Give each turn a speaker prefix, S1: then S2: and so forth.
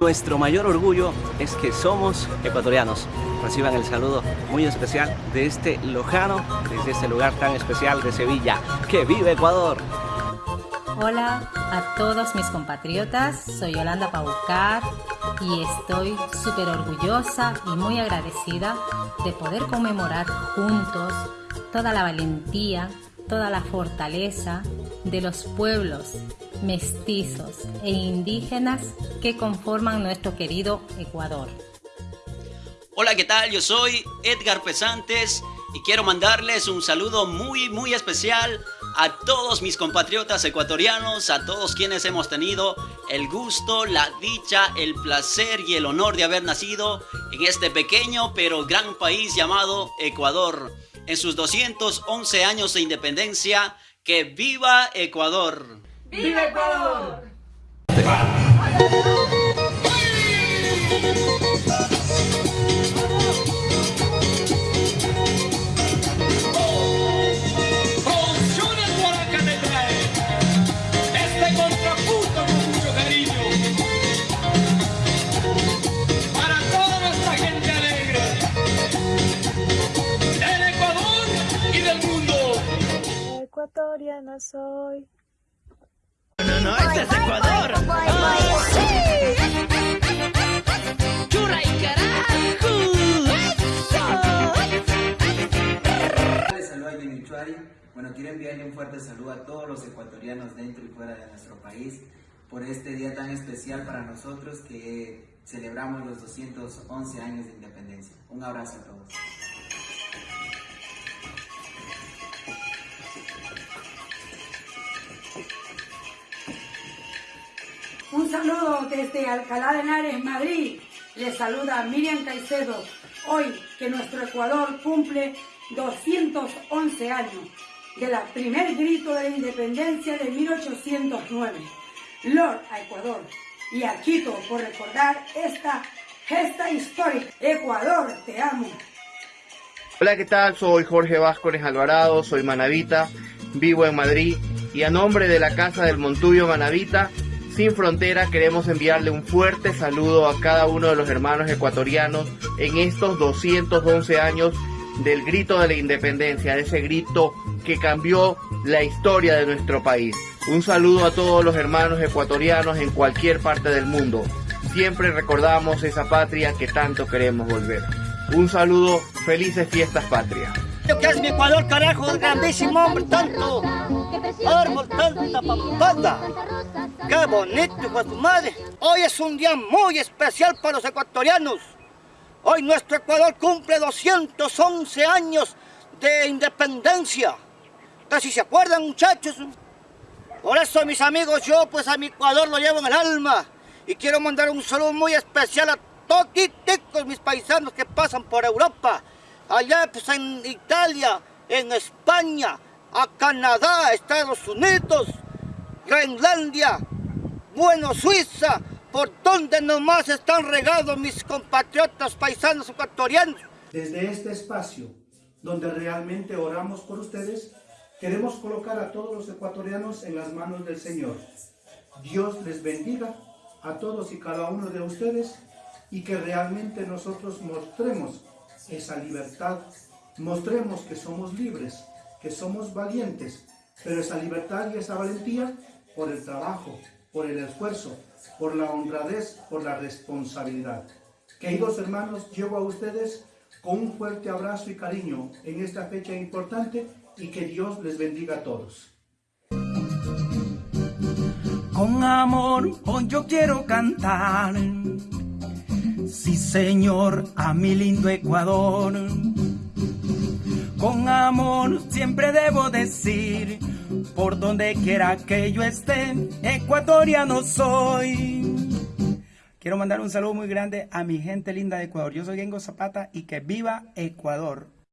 S1: Nuestro mayor orgullo es que somos ecuatorianos. Reciban el saludo muy especial de este Lojano, desde este lugar tan especial de Sevilla. ¡Que vive Ecuador!
S2: Hola a todos mis compatriotas, soy Yolanda Paucar y estoy súper orgullosa y muy agradecida de poder conmemorar juntos toda la valentía, toda la fortaleza de los pueblos mestizos e indígenas que conforman nuestro querido Ecuador.
S3: Hola, ¿qué tal? Yo soy Edgar Pesantes y quiero mandarles un saludo muy, muy especial a todos mis compatriotas ecuatorianos, a todos quienes hemos tenido el gusto, la dicha, el placer y el honor de haber nacido en este pequeño pero gran país llamado Ecuador. En sus 211 años de independencia, ¡que viva Ecuador!
S4: ¡Viva Ecuador!
S5: Ecuatoriana soy.
S6: No, no, este es Ecuador. ¡Churra y carajo!
S7: Bueno, quiero enviarle un fuerte saludo a todos los ecuatorianos dentro y fuera de nuestro país por este día tan especial para nosotros que celebramos los 211 años de independencia. Un abrazo a todos.
S4: Un saludo desde Alcalá de Henares, Madrid. Les saluda Miriam Caicedo. Hoy que nuestro Ecuador cumple 211 años de la primer grito de la independencia de 1809. Lord a Ecuador y a Quito por recordar esta gesta histórica. Ecuador, te amo.
S8: Hola, ¿qué tal? Soy Jorge Vázquez Alvarado, soy manavita, vivo en Madrid y a nombre de la Casa del Montuyo Manavita sin Frontera queremos enviarle un fuerte saludo a cada uno de los hermanos ecuatorianos en estos 211 años del grito de la independencia, de ese grito que cambió la historia de nuestro país. Un saludo a todos los hermanos ecuatorianos en cualquier parte del mundo. Siempre recordamos esa patria que tanto queremos volver. Un saludo, felices fiestas patria.
S6: ¿Qué es mi Ecuador, carajo? Grandísimo hombre, tanto árbol, tanta papada. Qué bonito, su madre. Hoy es un día muy especial para los ecuatorianos. Hoy nuestro Ecuador cumple 211 años de independencia. Casi se acuerdan, muchachos. Por eso, mis amigos, yo pues a mi Ecuador lo llevo en el alma. Y quiero mandar un saludo muy especial a todos mis paisanos que pasan por Europa. Allá pues en Italia, en España, a Canadá, Estados Unidos, Groenlandia, bueno, Suiza, por donde nomás están regados mis compatriotas paisanos ecuatorianos.
S9: Desde este espacio, donde realmente oramos por ustedes, queremos colocar a todos los ecuatorianos en las manos del Señor. Dios les bendiga a todos y cada uno de ustedes y que realmente nosotros mostremos esa libertad, mostremos que somos libres, que somos valientes, pero esa libertad y esa valentía por el trabajo, por el esfuerzo, por la honradez, por la responsabilidad. Queridos hermanos, llevo a ustedes con un fuerte abrazo y cariño en esta fecha importante y que Dios les bendiga a todos.
S10: Con amor hoy yo quiero cantar, sí Señor, a mi lindo Ecuador. Con amor siempre debo decir, por donde quiera que yo esté, ecuatoriano soy. Quiero mandar un saludo muy grande a mi gente linda de Ecuador. Yo soy Gengo Zapata y que viva Ecuador.